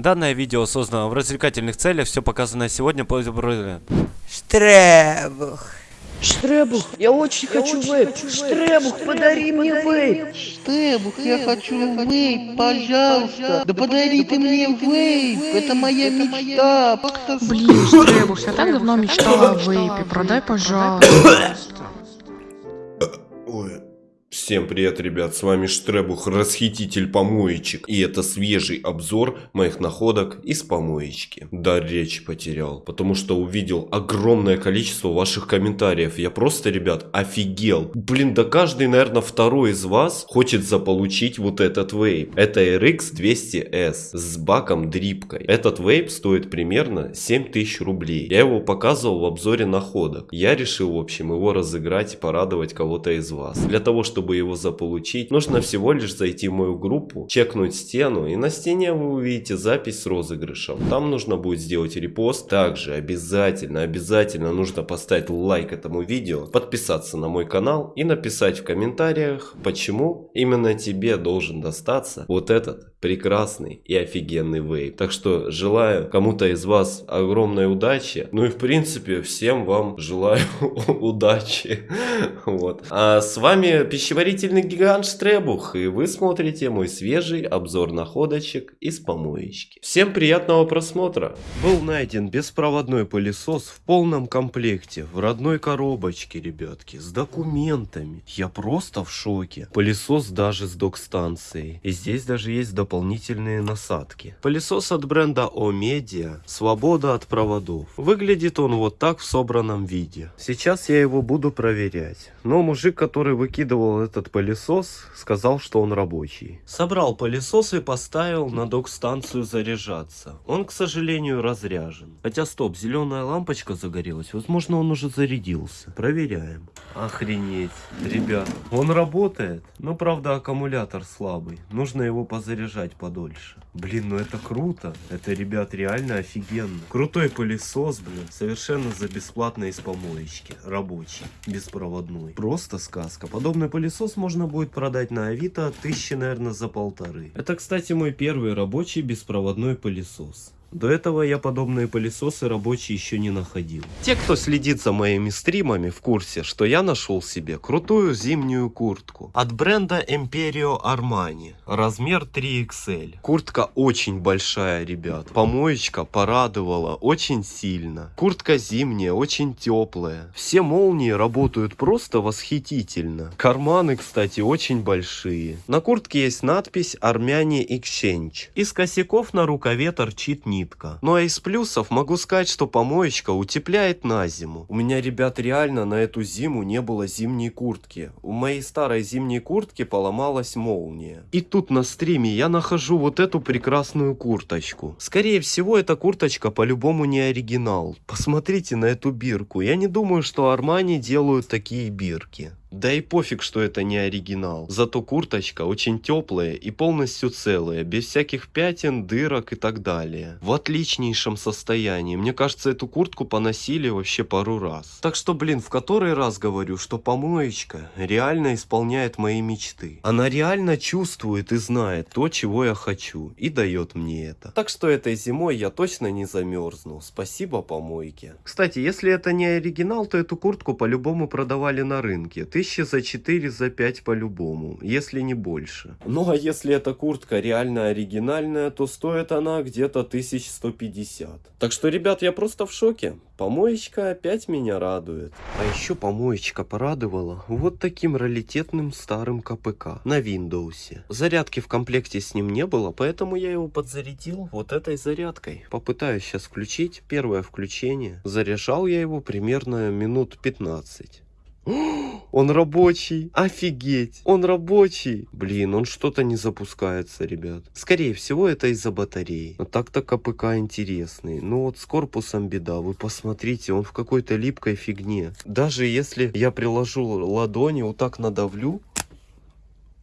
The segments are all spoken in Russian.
Данное видео создано в развлекательных целях, все показанное сегодня по Штребух. Штребух, я очень хочу вейп. Штребух, подари мне вейп. Штребух, я хочу вейп, пожалуйста. Да подари ты мне вейп, это моя мечта. Просто Блин, Штребух, я так давно мечтала о вейпе, продай, пожалуйста. Всем привет, ребят, с вами Штребух, расхититель помоечек. И это свежий обзор моих находок из помоечки. Да, речь потерял, потому что увидел огромное количество ваших комментариев. Я просто, ребят, офигел. Блин, да каждый, наверное, второй из вас хочет заполучить вот этот вейп. Это RX 200S с баком дрипкой. Этот вейп стоит примерно 7000 рублей. Я его показывал в обзоре находок. Я решил, в общем, его разыграть и порадовать кого-то из вас. Для того, чтобы его заполучить, нужно всего лишь зайти в мою группу, чекнуть стену, и на стене вы увидите запись с розыгрышем. Там нужно будет сделать репост. Также обязательно, обязательно нужно поставить лайк этому видео, подписаться на мой канал и написать в комментариях, почему именно тебе должен достаться вот этот прекрасный и офигенный вейп. Так что желаю кому-то из вас огромной удачи. Ну и в принципе всем вам желаю удачи. Вот. А с вами пищеварительный гигант Штребух. И вы смотрите мой свежий обзор находочек из помоечки. Всем приятного просмотра. Был найден беспроводной пылесос в полном комплекте. В родной коробочке, ребятки. С документами. Я просто в шоке. Пылесос даже с док-станцией. И здесь даже есть дополнительные дополнительные насадки. Пылесос от бренда О-Media, свобода от проводов. Выглядит он вот так в собранном виде. Сейчас я его буду проверять. Но мужик, который выкидывал этот пылесос, сказал, что он рабочий. Собрал пылесос и поставил на док-станцию заряжаться. Он, к сожалению, разряжен. Хотя стоп, зеленая лампочка загорелась. Возможно, он уже зарядился. Проверяем. Охренеть. Ребят, он работает. Но, правда, аккумулятор слабый. Нужно его позаряжать держать подольше. Блин, ну это круто. Это, ребят, реально офигенно. Крутой пылесос, блин. Совершенно за бесплатно из помоечки. Рабочий. Беспроводной. Просто сказка. Подобный пылесос можно будет продать на Авито тысячи, наверное, за полторы. Это, кстати, мой первый рабочий беспроводной пылесос. До этого я подобные пылесосы рабочие еще не находил. Те, кто следит за моими стримами, в курсе, что я нашел себе крутую зимнюю куртку от бренда Imperio Armani, размер 3XL. Куртка очень большая, ребят. Помоечка порадовала очень сильно. Куртка зимняя, очень теплая. Все молнии работают просто восхитительно. Карманы, кстати, очень большие. На куртке есть надпись Armani Exchange. Из косяков на рукаве торчит низ нитка. Ну а из плюсов могу сказать, что помоечка утепляет на зиму. У меня, ребят, реально на эту зиму не было зимней куртки. У моей старой зимней куртки поломалась молния. И тут на стриме я нахожу вот эту прекрасную курточку. Скорее всего, эта курточка по-любому не оригинал. Посмотрите на эту бирку. Я не думаю, что Армани делают такие бирки. Да и пофиг, что это не оригинал. Зато курточка очень теплая и полностью целая, без всяких пятен, дырок и так далее. В отличнейшем состоянии. Мне кажется, эту куртку поносили вообще пару раз. Так что, блин, в который раз говорю, что помоечка реально исполняет мои мечты. Она реально чувствует и знает то, чего я хочу. И дает мне это. Так что этой зимой я точно не замерзну. Спасибо помойке. Кстати, если это не оригинал, то эту куртку по-любому продавали на рынке. Ты Тысячи за 4, за 5 по-любому, если не больше. Ну а если эта куртка реально оригинальная, то стоит она где-то 1150. Так что, ребят, я просто в шоке. Помоечка опять меня радует. А еще помоечка порадовала вот таким раритетным старым КПК на Windows. Зарядки в комплекте с ним не было, поэтому я его подзарядил вот этой зарядкой. Попытаюсь сейчас включить первое включение. Заряжал я его примерно минут 15. Он рабочий. Офигеть. Он рабочий. Блин, он что-то не запускается, ребят. Скорее всего, это из-за батареи. Но так-то КПК интересный. Но вот с корпусом беда. Вы посмотрите, он в какой-то липкой фигне. Даже если я приложу ладони, вот так надавлю,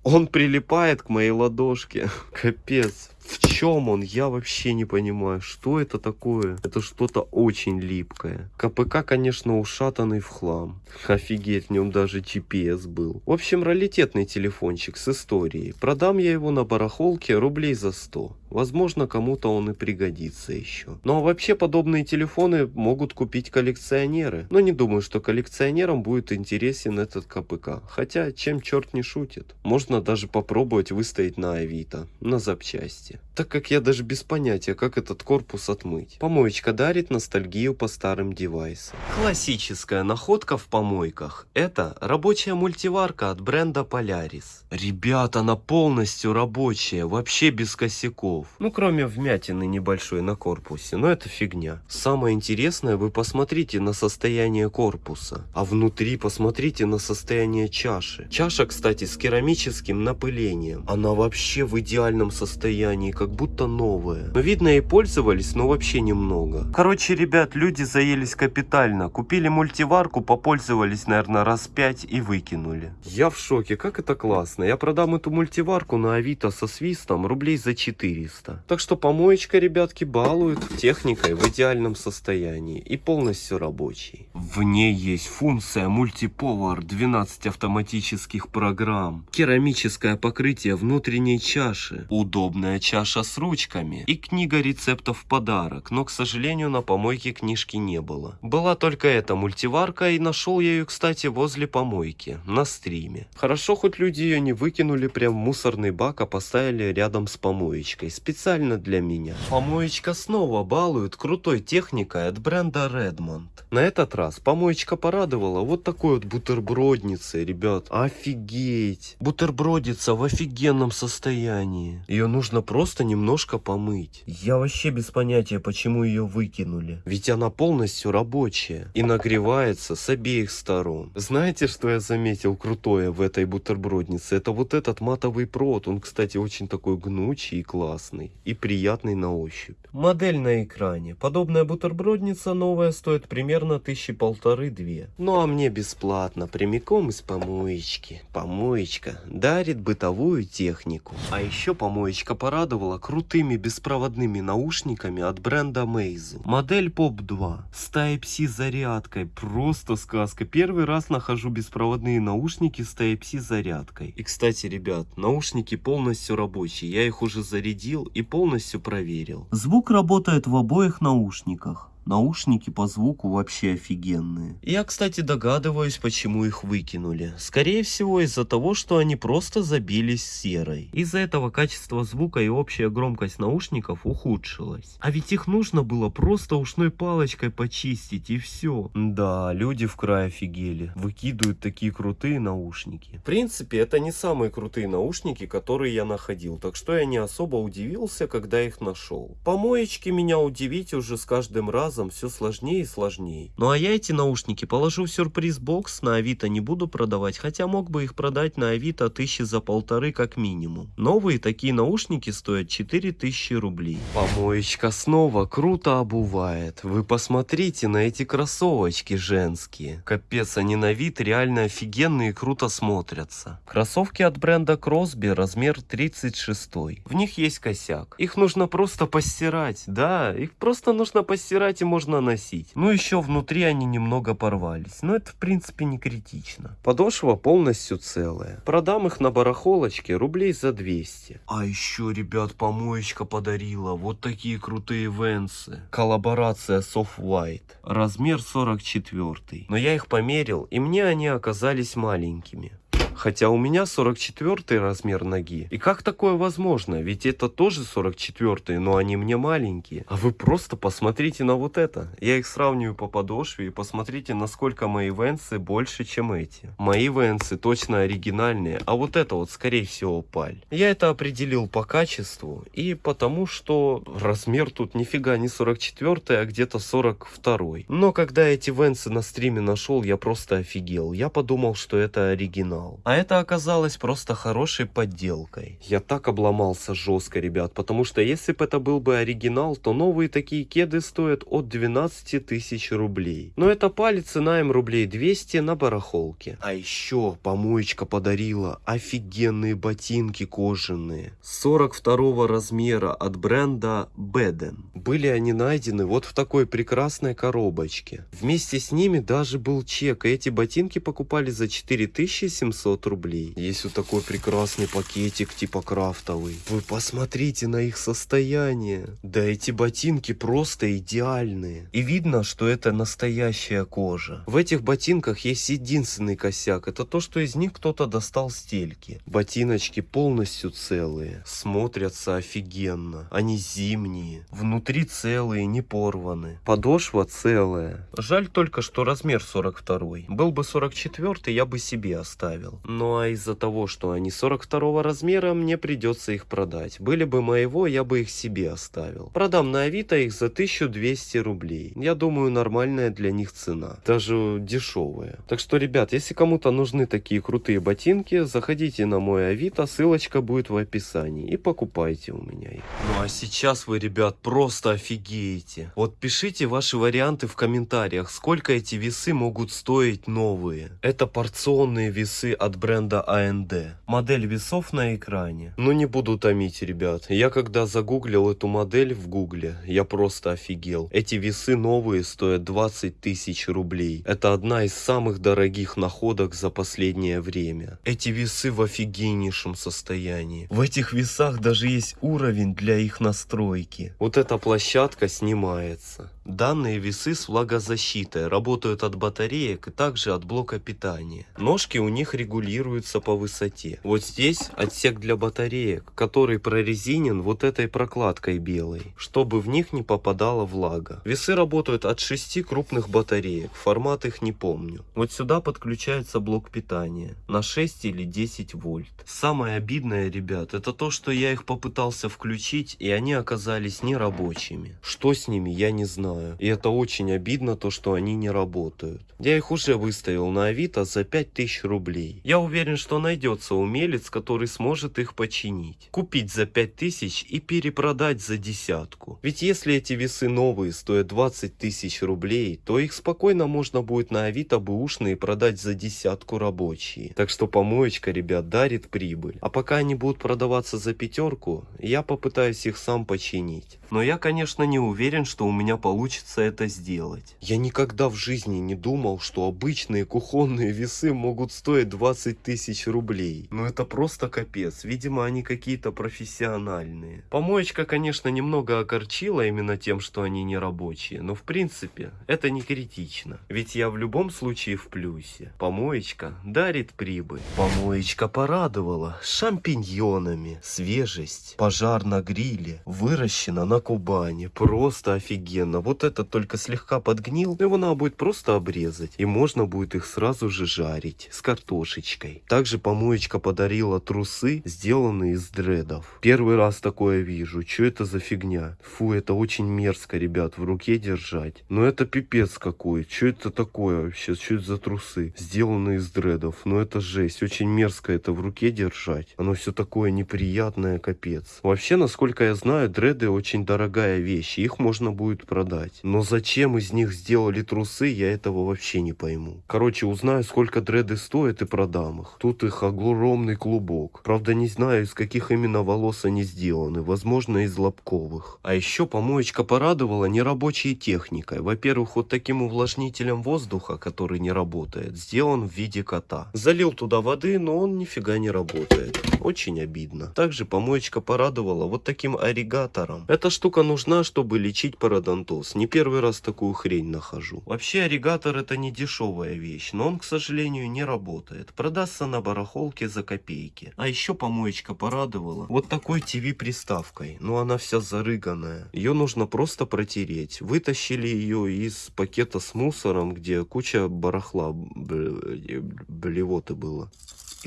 он прилипает к моей ладошке. Капец. В чем он? Я вообще не понимаю, что это такое. Это что-то очень липкое. КПК, конечно, ушатанный в хлам. Офигеть, в нем даже GPS был. В общем, раритетный телефончик с историей. Продам я его на барахолке рублей за 100. Возможно, кому-то он и пригодится еще. Ну а вообще подобные телефоны могут купить коллекционеры. Но не думаю, что коллекционерам будет интересен этот КПК. Хотя, чем черт не шутит. Можно даже попробовать выставить на Авито, на запчасти. Так как я даже без понятия, как этот корпус отмыть. Помоечка дарит ностальгию по старым девайсам. Классическая находка в помойках. Это рабочая мультиварка от бренда Polaris. Ребята, она полностью рабочая, вообще без косяков. Ну, кроме вмятины небольшой на корпусе, но это фигня. Самое интересное, вы посмотрите на состояние корпуса. А внутри посмотрите на состояние чаши. Чаша, кстати, с керамическим напылением. Она вообще в идеальном состоянии, как будто новая. Но видно и пользовались, но вообще немного. Короче, ребят, люди заелись капитально. Купили мультиварку, попользовались, наверное, раз пять и выкинули. Я в шоке, как это классно. Я продам эту мультиварку на Авито со свистом рублей за 400. Так что помоечка, ребятки, балует техникой в идеальном состоянии и полностью рабочей. В ней есть функция мультиповар, 12 автоматических программ, керамическое покрытие внутренней чаши, удобная чаша с ручками и книга рецептов в подарок, но, к сожалению, на помойке книжки не было. Была только эта мультиварка и нашел я ее, кстати, возле помойки, на стриме. Хорошо, хоть люди ее не выкинули прям в мусорный бак, а поставили рядом с помоечкой, специально для меня. Помоечка снова балует крутой техникой от бренда Redmond. На этот раз помоечка порадовала вот такой вот бутербродницей, ребят. Офигеть! Бутербродица в офигенном состоянии. Ее нужно просто немножко помыть. Я вообще без понятия, почему ее выкинули. Ведь она полностью рабочая и нагревается с обеих сторон. Знаете, что я заметил крутое в этой бутерброднице? Это вот этот матовый провод. Он, кстати, очень такой гнучий и классный. И приятный на ощупь. Модель на экране. Подобная бутербродница новая стоит примерно тысячи полторы-две. Ну а мне бесплатно, прямиком из помоечки. Помоечка дарит бытовую технику. А еще помоечка порадовала крутыми беспроводными наушниками от бренда Meizu. Модель Pop 2 с Type-C зарядкой. Просто сказка. Первый раз нахожу беспроводные наушники с Type-C зарядкой. И кстати, ребят, наушники полностью рабочие. Я их уже зарядил и полностью проверил. Звук работает в обоих наушниках. Наушники по звуку вообще офигенные. Я, кстати, догадываюсь, почему их выкинули. Скорее всего, из-за того, что они просто забились серой. Из-за этого качество звука и общая громкость наушников ухудшилась. А ведь их нужно было просто ушной палочкой почистить и все. Да, люди в край офигели. Выкидывают такие крутые наушники. В принципе, это не самые крутые наушники, которые я находил. Так что я не особо удивился, когда их нашел. Помоечки меня удивить уже с каждым разом все сложнее и сложнее. Ну а я эти наушники положу в сюрприз-бокс, на Авито не буду продавать, хотя мог бы их продать на Авито тысячи за полторы как минимум. Новые такие наушники стоят 4000 рублей. Помоечка снова круто обувает. Вы посмотрите на эти кроссовочки женские. Капец, они на вид реально офигенные и круто смотрятся. Кроссовки от бренда Кросби размер 36. В них есть косяк. Их нужно просто постирать. Да, их просто нужно постирать и можно носить. Ну еще внутри они немного порвались, но это в принципе не критично. Подошва полностью целая. Продам их на барахолочке рублей за 200. А еще, ребят, помоечка подарила вот такие крутые венсы. Коллаборация Soft White. Размер 44. Но я их померил, и мне они оказались маленькими. Хотя у меня 44 размер ноги. И как такое возможно? Ведь это тоже 44, но они мне маленькие. А вы просто посмотрите на вот это. Я их сравниваю по подошве и посмотрите, насколько мои венсы больше, чем эти. Мои венсы точно оригинальные, а вот это вот скорее всего паль. Я это определил по качеству и потому, что размер тут нифига не 44, а где-то 42. Но когда эти венсы на стриме нашел, я просто офигел. Я подумал, что это оригинал. А это оказалось просто хорошей подделкой. Я так обломался жестко, ребят, потому что если бы это был бы оригинал, то новые такие кеды стоят от 12 тысяч рублей. Но это палец цена им рублей 200 на барахолке. А еще помоечка подарила офигенные ботинки кожаные. 42 размера от бренда Beden. Были они найдены вот в такой прекрасной коробочке. Вместе с ними даже был чек, и эти ботинки покупали за 4700 рублей. Есть вот такой прекрасный пакетик типа крафтовый. Вы посмотрите на их состояние. Да эти ботинки просто идеальные. И видно, что это настоящая кожа. В этих ботинках есть единственный косяк. Это то, что из них кто-то достал стельки. Ботиночки полностью целые. Смотрятся офигенно. Они зимние. Внутри целые, не порваны. Подошва целая. Жаль только, что размер 42. Был бы 44, я бы себе оставил. Ну а из-за того, что они 42 размера, мне придется их продать. Были бы моего, я бы их себе оставил. Продам на Авито их за 1200 рублей. Я думаю, нормальная для них цена. Даже дешевая. Так что, ребят, если кому-то нужны такие крутые ботинки, заходите на мой Авито, ссылочка будет в описании. И покупайте у меня их. Ну а сейчас вы, ребят, просто офигеете. Вот пишите ваши варианты в комментариях, сколько эти весы могут стоить новые. Это порционные весы от бренда AND. Модель весов на экране. Ну не буду томить, ребят. Я когда загуглил эту модель в гугле, я просто офигел. Эти весы новые стоят 20 тысяч рублей. Это одна из самых дорогих находок за последнее время. Эти весы в офигеннейшем состоянии. В этих весах даже есть уровень для их настройки. Вот эта площадка снимается. Данные весы с влагозащитой работают от батареек и также от блока питания. Ножки у них регулируются по высоте. Вот здесь отсек для батареек, который прорезинен вот этой прокладкой белой, чтобы в них не попадала влага. Весы работают от 6 крупных батареек, формат их не помню. Вот сюда подключается блок питания на 6 или 10 вольт. Самое обидное, ребят, это то, что я их попытался включить и они оказались нерабочими. Что с ними, я не знаю. И это очень обидно, то что они не работают. Я их уже выставил на Авито за 5000 рублей. Я уверен, что найдется умелец, который сможет их починить. Купить за 5000 и перепродать за десятку. Ведь если эти весы новые стоят 20 тысяч рублей, то их спокойно можно будет на Авито бэушные продать за десятку рабочие. Так что помоечка, ребят, дарит прибыль. А пока они будут продаваться за пятерку, я попытаюсь их сам починить. Но я, конечно, не уверен, что у меня получится это сделать. Я никогда в жизни не думал, что обычные кухонные весы могут стоить 20 тысяч рублей. Но это просто капец. Видимо, они какие-то профессиональные. Помоечка, конечно, немного огорчила именно тем, что они не рабочие. Но в принципе, это не критично. Ведь я в любом случае в плюсе. Помоечка дарит прибыль. Помоечка порадовала шампиньонами. Свежесть. Пожар на гриле. Выращена на Кубани. Просто офигенно. Вот этот только слегка подгнил. Его надо будет просто обрезать. И можно будет их сразу же жарить. С картошечкой. Также помоечка подарила трусы, сделанные из дредов. Первый раз такое вижу. Что это за фигня? Фу, это очень мерзко, ребят, в руке держать. Но это пипец какой. Что это такое вообще? Что это за трусы? Сделанные из дредов. Ну это жесть. Очень мерзко это в руке держать. Оно все такое неприятное, капец. Вообще, насколько я знаю, дреды очень дорогая вещь. Их можно будет продать. Но зачем из них сделали трусы, я этого вообще не пойму. Короче, узнаю, сколько дреды стоят и продам их. Тут их огромный клубок. Правда, не знаю, из каких именно волос они сделаны. Возможно, из лобковых. А еще помоечка порадовала нерабочей техникой. Во-первых, вот таким увлажнителем воздуха, который не работает, сделан в виде кота. Залил туда воды, но он нифига не работает. Очень обидно. Также помоечка порадовала вот таким орригатором. Эта штука нужна, чтобы лечить пародонтоз. Не первый раз такую хрень нахожу. Вообще орригатор это не дешевая вещь, но он, к сожалению, не работает. Продастся на барахолке за копейки. А еще помоечка порадовала вот такой ТВ-приставкой. Но она вся зарыганная. Ее нужно просто протереть. Вытащили ее из пакета с мусором, где куча барахла блевоты было.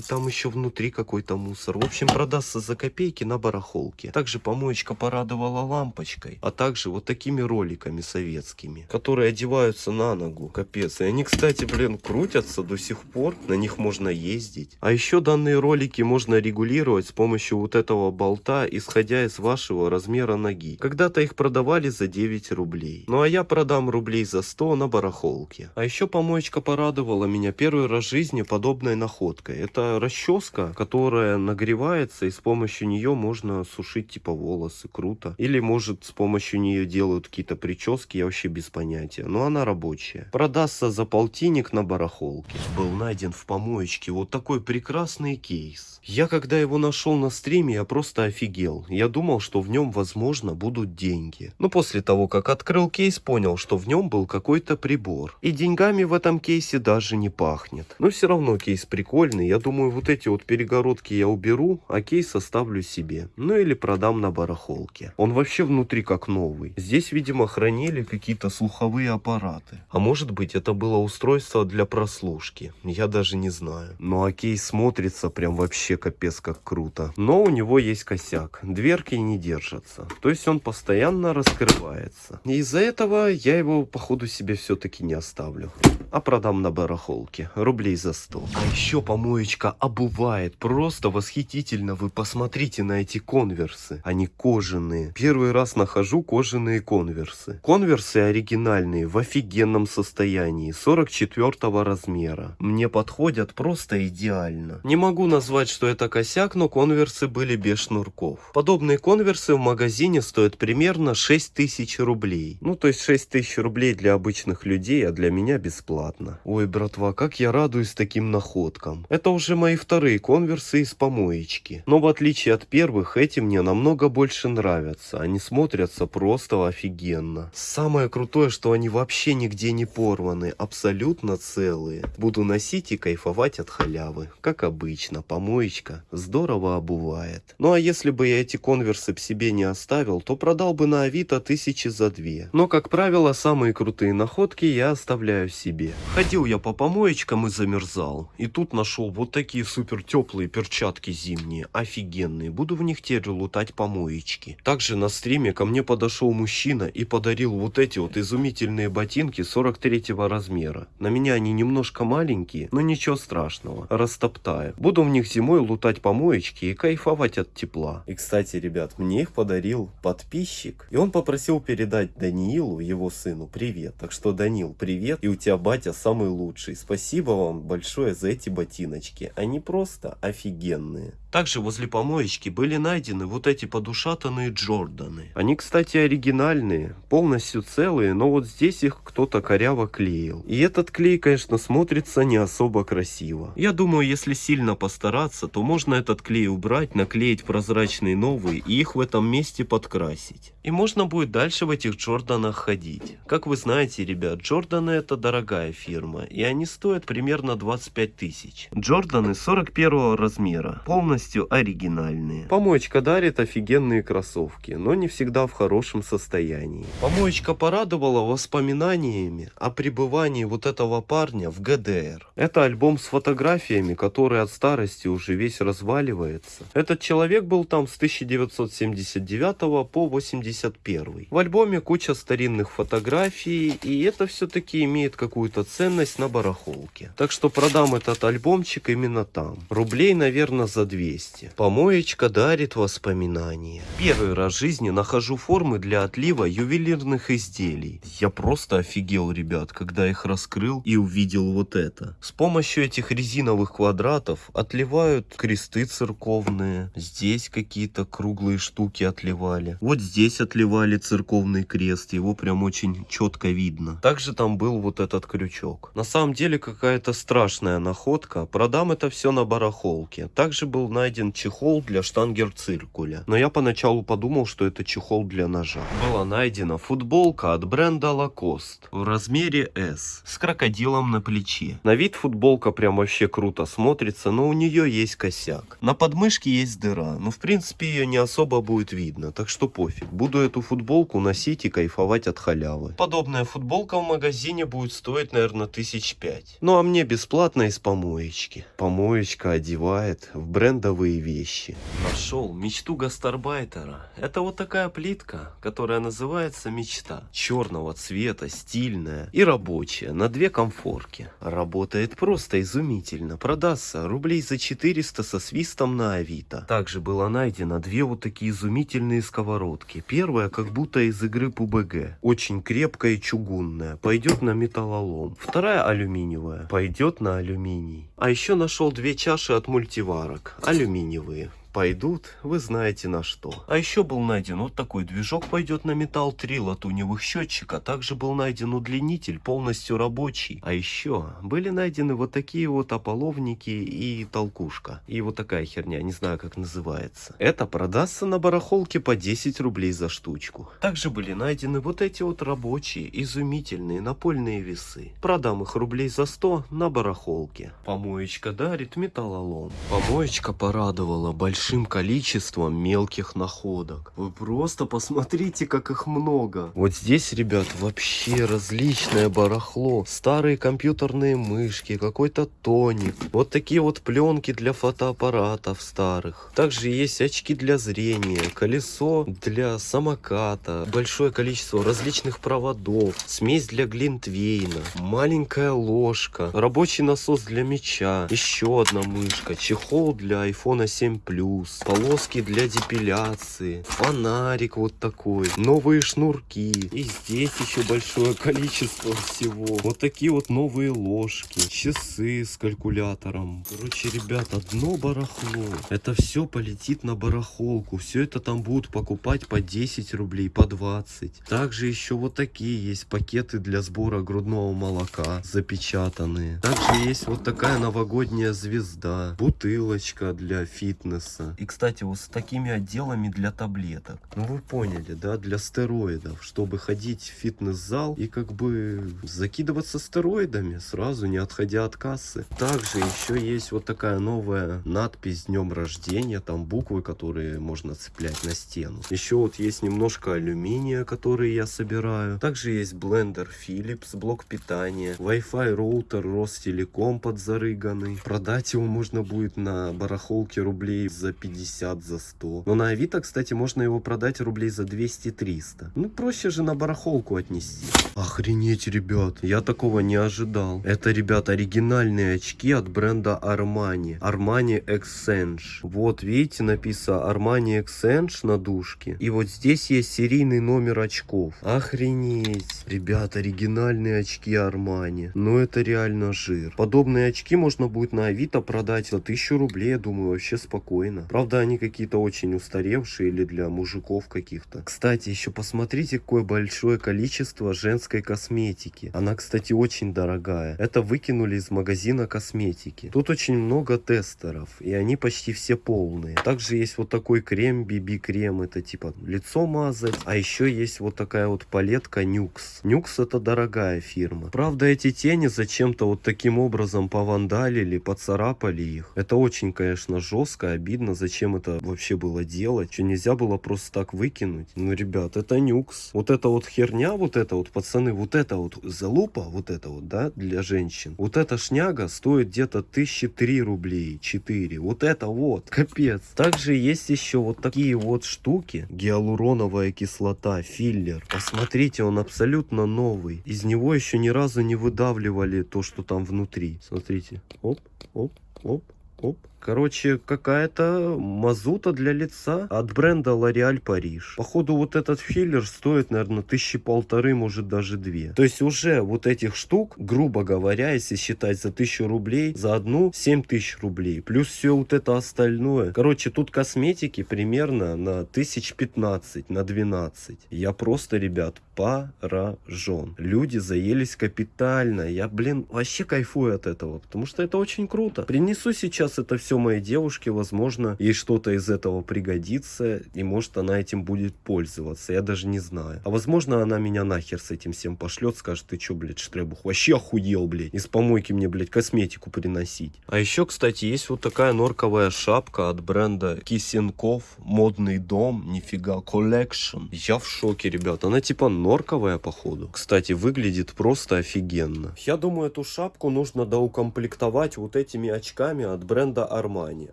И там еще внутри какой-то мусор. В общем, продастся за копейки на барахолке. Также помоечка порадовала лампочкой, а также вот такими роликами советскими, которые одеваются на ногу. Капец. И они, кстати, блин, крутятся до сих пор. На них можно ездить. А еще данные ролики можно регулировать с помощью вот этого болта, исходя из вашего размера ноги. Когда-то их продавали за 9 рублей. Ну а я продам рублей за 100 на барахолке. А еще помоечка порадовала меня первый раз в жизни подобной находкой. Это расческа, которая нагревается и с помощью нее можно сушить типа волосы. Круто. Или может с помощью нее делают какие-то прически, я вообще без понятия. Но она рабочая. Продастся за полтинник на барахолке. Был найден в помоечке вот такой прекрасный кейс. Я когда его нашел на стриме, я просто офигел. Я думал, что в нем возможно будут деньги. Но после того, как открыл кейс, понял, что в нем был какой-то прибор. И деньгами в этом кейсе даже не пахнет. Но все равно кейс прикольный. Я думаю, вот эти вот перегородки я уберу, а кейс оставлю себе. Ну или продам на барахолке. Он вообще внутри как новый. Здесь, видимо, хранили какие-то слуховые аппараты. А может быть, это было устройство для прослушки. Я даже не знаю. Ну а кейс смотрится прям вообще капец как круто. Но у него есть косяк. Дверки не держатся. То есть он постоянно раскрывается. Из-за этого я его, походу, себе все-таки не оставлю. А продам на барахолке. Рублей за 100. А еще помоечка обувает. Просто восхитительно. Вы посмотрите на эти конверсы. Они кожаные. Первый раз нахожу кожаные конверсы. Конверсы оригинальные, в офигенном состоянии. 44 размера. Мне подходят просто идеально. Не могу назвать, что это косяк, но конверсы были без шнурков. Подобные конверсы в магазине стоят примерно 6000 рублей. Ну, то есть 6000 рублей для обычных людей, а для меня бесплатно. Ой, братва, как я радуюсь таким находкам. Это уже мои вторые конверсы из помоечки. Но в отличие от первых, эти мне намного больше нравятся. Они смотрятся просто офигенно. Самое крутое, что они вообще нигде не порваны, абсолютно целые. Буду носить и кайфовать от халявы. Как обычно, помоечка здорово обувает. Ну а если бы я эти конверсы себе не оставил, то продал бы на авито тысячи за две. Но, как правило, самые крутые находки я оставляю себе. Ходил я по помоечкам и замерзал. И тут нашел вот такие супер теплые перчатки зимние, офигенные. Буду в них теперь лутать помоечки. Также на стриме ко мне подошел мужчина и подарил вот эти вот изумительные ботинки 43 размера. На меня они немножко маленькие, но ничего страшного. Растоптаю. Буду в них зимой лутать помоечки и кайфовать от тепла. И кстати, ребят, мне их подарил подписчик. И он попросил передать Даниилу, его сыну, привет. Так что, Данил, привет. И у тебя батя самый лучший. Спасибо вам большое за эти ботиночки. Они просто офигенные. Также возле помоечки были найдены вот эти подушатанные Джорданы. Они, кстати, оригинальные, полностью целые, но вот здесь их кто-то коряво клеил. И этот клей, конечно, смотрится не особо красиво. Я думаю, если сильно постараться, то можно этот клей убрать, наклеить прозрачные новые и их в этом месте подкрасить. И можно будет дальше в этих Джорданах ходить. Как вы знаете, ребят, Джорданы это дорогая фирма, и они стоят примерно 25 тысяч. Джорданы 41 размера, полностью оригинальные. Помоечка дарит офигенные кроссовки, но не всегда в хорошем состоянии. Помоечка порадовала воспоминаниями о пребывании вот этого парня в ГДР. Это альбом с фотографиями, который от старости уже весь разваливается. Этот человек был там с 1979 по 81. В альбоме куча старинных фотографий, и это все-таки имеет какую-то ценность на барахолке. Так что продам этот альбомчик именно там. Рублей, наверное, за 200. Помоечка дарит воспоминания. Первый раз в жизни нахожу формы для отлива ювелирных изделий. Я просто офигел, ребят, когда их раскрыл и увидел вот это. С помощью этих резиновых квадратов отливают кресты церковные. Здесь какие-то круглые штуки отливали. Вот здесь отливали церковный крест. Его прям очень четко видно. Также там был вот этот крючок. На самом деле какая-то страшная находка. Продам это все на барахолке. Также был найден чехол для штангер-циркуля. Но я поначалу подумал, что это чехол для ножа. Была найдена футболка от бренда Lacoste в размере S с крокодилом на плече. На вид футболка прям вообще круто смотрится, но у нее есть косяк. На подмышке есть дыра, но в принципе ее не особо будет видно, так что пофиг. Буду эту футболку носить и кайфовать от халявы. Подобная футболка в магазине будет стоить, наверное, тысяч пять. Ну а мне бесплатно из помоечки. Помоечка одевает в брендовые вещи. Нашел мечту гастарбайтера. Это вот такая плитка, которая называется мечта. Черного цвета, стильная и рабочая, на две комфорки. Работает просто изумительно. Продастся рублей за 400 со свистом на Авито. Также было найдено две вот такие изумительные сковородки. Первая как будто из игры PUBG. Очень крепкая и чугунная. Пойдет на металлолом. Вторая алюминиевая. Пойдет на алюминий. А еще нашел две чаши от мультиварок. Алюминиевые пойдут, вы знаете на что. А еще был найден вот такой движок пойдет на металл, три латуневых счетчика. Также был найден удлинитель, полностью рабочий. А еще были найдены вот такие вот ополовники и толкушка. И вот такая херня, не знаю как называется. Это продастся на барахолке по 10 рублей за штучку. Также были найдены вот эти вот рабочие, изумительные напольные весы. Продам их рублей за 100 на барахолке. Помоечка дарит металлолом. Помоечка порадовала большим количеством мелких находок. Вы просто посмотрите, как их много. Вот здесь, ребят, вообще различное барахло. Старые компьютерные мышки, какой-то тоник. Вот такие вот пленки для фотоаппаратов старых. Также есть очки для зрения, колесо для самоката, большое количество различных проводов, смесь для глинтвейна, маленькая ложка, рабочий насос для меча, еще одна мышка, чехол для iPhone 7 Plus, полоски для депиляции, фонарик вот такой, новые шнурки. И здесь еще большое количество всего. Вот такие вот новые ложки, часы с калькулятором. Короче, ребят, одно барахло. Это все полетит на барахолку. Все это там будут покупать по 10 рублей, по 20. Также еще вот такие есть пакеты для сбора грудного молока, запечатанные. Также есть вот такая новогодняя звезда, бутылочка для фитнеса. И, кстати, вот с такими отделами для таблеток. Ну, вы поняли, да, для стероидов, чтобы ходить в фитнес-зал и как бы закидываться стероидами, сразу не отходя от кассы. Также еще есть вот такая новая надпись днем рождения, там буквы, которые можно цеплять на стену. Еще вот есть немножко алюминия, который я собираю. Также есть блендер Philips, блок питания, Wi-Fi роутер Ростелеком подзарыганный. Продать его можно будет на барахолке рублей за 50, за 100. Но на Авито, кстати, можно его продать рублей за 200-300. Ну, проще же на барахолку отнести. Охренеть, ребят, я такого не ожидал. Это, ребят, оригинальные очки от бренда Armani. Armani Exchange. Вот, видите, написано Armani Exchange на дужке. И вот здесь есть серийный номер очков. Охренеть. Ребят, оригинальные очки Armani. Ну, это реально жир. Подобные очки можно будет на Авито продать за 1000 рублей, я думаю, вообще спокойно. Правда, они какие-то очень устаревшие или для мужиков каких-то. Кстати, еще посмотрите, какое большое количество женской косметики. Она, кстати, очень дорогая. Это выкинули из магазина косметики. Тут очень много тестеров, и они почти все полные. Также есть вот такой крем, BB-крем, это типа лицо мазать. А еще есть вот такая вот палетка Nux. Nux это дорогая фирма. Правда, эти тени зачем-то вот таким образом повандалили, поцарапали их. Это очень, конечно, жестко, обидно, зачем это вообще было делать. Что нельзя было просто так выкинуть. Ну, ребят, это Nux. Вот эта вот херня, вот это вот, пацаны, вот это вот залупа, вот это вот, да, для женщин. Вот эта шняга стоит где-то тысячи три рублей, 4. Вот это вот, капец. Также есть еще вот такие вот штуки. Гиалуроновая кислота, филлер. Посмотрите, он абсолютно новый. Из него еще ни разу не выдавливали то, что там внутри. Смотрите. Оп, оп, оп, оп. Короче, какая-то мазута для лица от бренда L'Oreal Париж. Походу, вот этот филлер стоит, наверное, тысячи полторы, может даже две. То есть уже вот этих штук, грубо говоря, если считать за тысячу рублей, за одну 7 тысяч рублей. Плюс все вот это остальное. Короче, тут косметики примерно на тысяч 15, на 12. Я просто, ребят, поражен. Люди заелись капитально. Я, блин, вообще кайфую от этого, потому что это очень круто. Принесу сейчас это все все моей девушке, возможно, ей что-то из этого пригодится, и может она этим будет пользоваться, я даже не знаю. А возможно она меня нахер с этим всем пошлет, скажет, ты чё, блядь, Штребух, вообще охуел, блядь, из помойки мне, блядь, косметику приносить. А еще, кстати, есть вот такая норковая шапка от бренда Кисенков, модный дом, нифига, collection. Я в шоке, ребят, она типа норковая, походу. Кстати, выглядит просто офигенно. Я думаю, эту шапку нужно доукомплектовать вот этими очками от бренда Armani,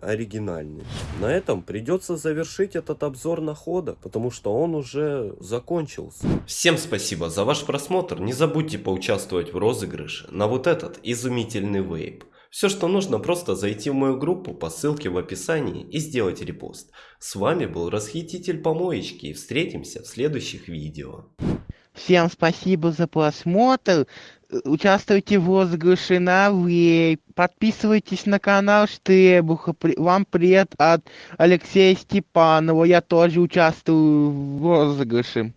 оригинальные. На этом придется завершить этот обзор находок, потому что он уже закончился. Всем спасибо за ваш просмотр. Не забудьте поучаствовать в розыгрыше на вот этот изумительный вейп. Все, что нужно, просто зайти в мою группу по ссылке в описании и сделать репост. С вами был Расхититель Помоечки и встретимся в следующих видео. Всем спасибо за просмотр. Участвуйте в розыгрыше на вейп. Подписывайтесь на канал Штребуха. Вам привет от Алексея Степанова. Я тоже участвую в розыгрыше.